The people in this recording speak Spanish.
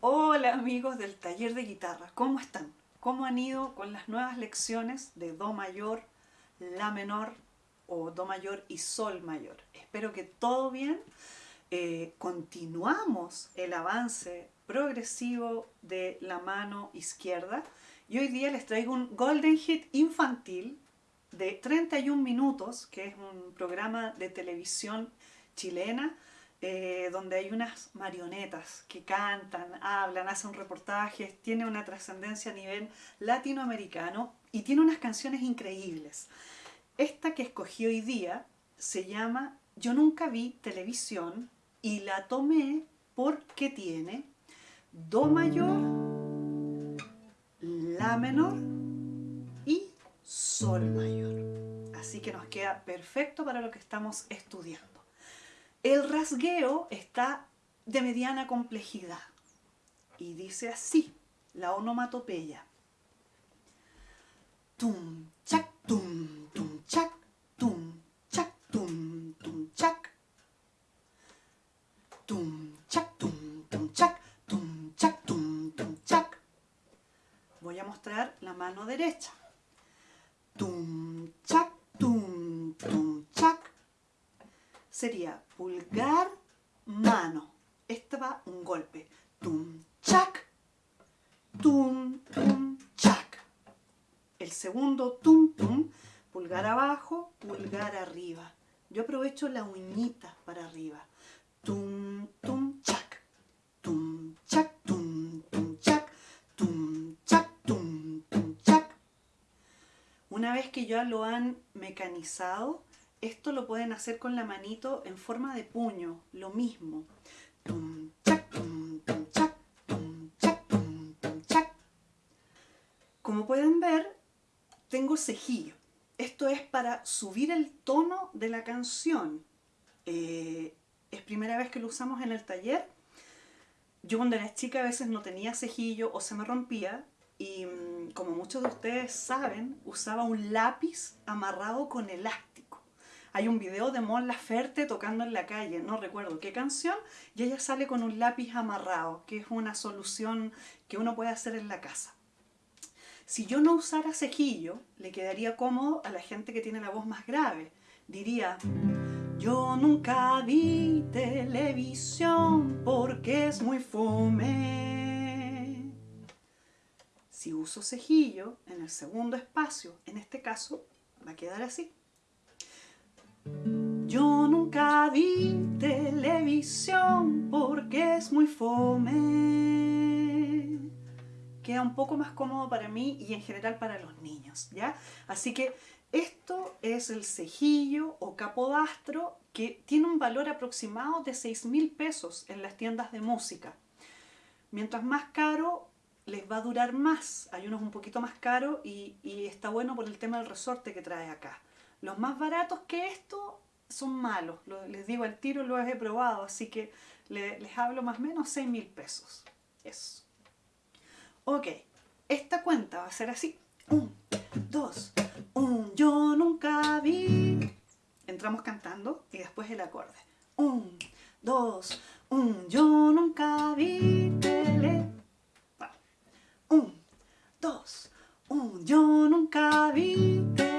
Hola amigos del taller de guitarra, ¿cómo están? ¿Cómo han ido con las nuevas lecciones de Do mayor, La menor o Do mayor y Sol mayor? Espero que todo bien. Eh, continuamos el avance progresivo de la mano izquierda y hoy día les traigo un Golden Hit infantil de 31 minutos, que es un programa de televisión chilena eh, donde hay unas marionetas que cantan, hablan, hacen reportajes, tiene una trascendencia a nivel latinoamericano y tiene unas canciones increíbles. Esta que escogí hoy día se llama Yo nunca vi televisión y la tomé porque tiene Do mayor, La menor y Sol mayor. Así que nos queda perfecto para lo que estamos estudiando. El rasgueo está de mediana complejidad y dice así, la onomatopeya. Tum, chac, tum, tum, chac, tum, chac, tum, tum, chac. Tum, chac, tum, tum, chac, tum, chac, tum, tum, chac. Voy a mostrar la mano derecha. Sería pulgar, mano. Este va un golpe. Tum, chac, tum, tum, chac. El segundo tum, tum, pulgar abajo, pulgar arriba. Yo aprovecho la uñita para arriba. Tum, tum, chac. Tum, chac, tum, tum, chac. Tum, chac, tum, tum, chac. Una vez que ya lo han mecanizado, esto lo pueden hacer con la manito en forma de puño, lo mismo. Como pueden ver, tengo cejillo. Esto es para subir el tono de la canción. Eh, es primera vez que lo usamos en el taller. Yo cuando era chica a veces no tenía cejillo o se me rompía y mm, como muchos de ustedes saben, usaba un lápiz amarrado con elástico hay un video de Mon Laferte tocando en la calle, no recuerdo qué canción, y ella sale con un lápiz amarrado, que es una solución que uno puede hacer en la casa. Si yo no usara cejillo, le quedaría cómodo a la gente que tiene la voz más grave. Diría, yo nunca vi televisión porque es muy fome. Si uso cejillo en el segundo espacio, en este caso, va a quedar así. Yo nunca vi televisión porque es muy fome. Queda un poco más cómodo para mí y en general para los niños, ¿ya? Así que esto es el cejillo o capodastro que tiene un valor aproximado de 6 mil pesos en las tiendas de música. Mientras más caro, les va a durar más. Hay unos un poquito más caros y, y está bueno por el tema del resorte que trae acá. Los más baratos que esto son malos. les digo al tiro, los he probado, así que les hablo más o menos 6 mil pesos. Eso. Ok, esta cuenta va a ser así. Un, dos, un, yo nunca vi. Entramos cantando y después el acorde. Un, dos, un, yo nunca vi tele. Un, dos, un, yo nunca vi televisión